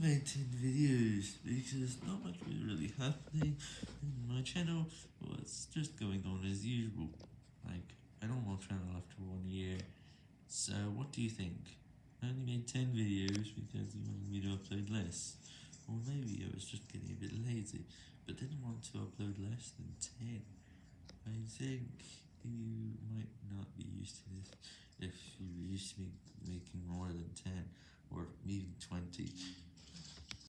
maintain videos because not much was really happening and my channel was just going on as usual. Like, I don't want channel after one year. So what do you think? I only made 10 videos because you wanted me to upload less. Or maybe I was just getting a bit lazy, but didn't want to upload less than 10. I think you might not be used to this if you're used to making more than 10 or even 20.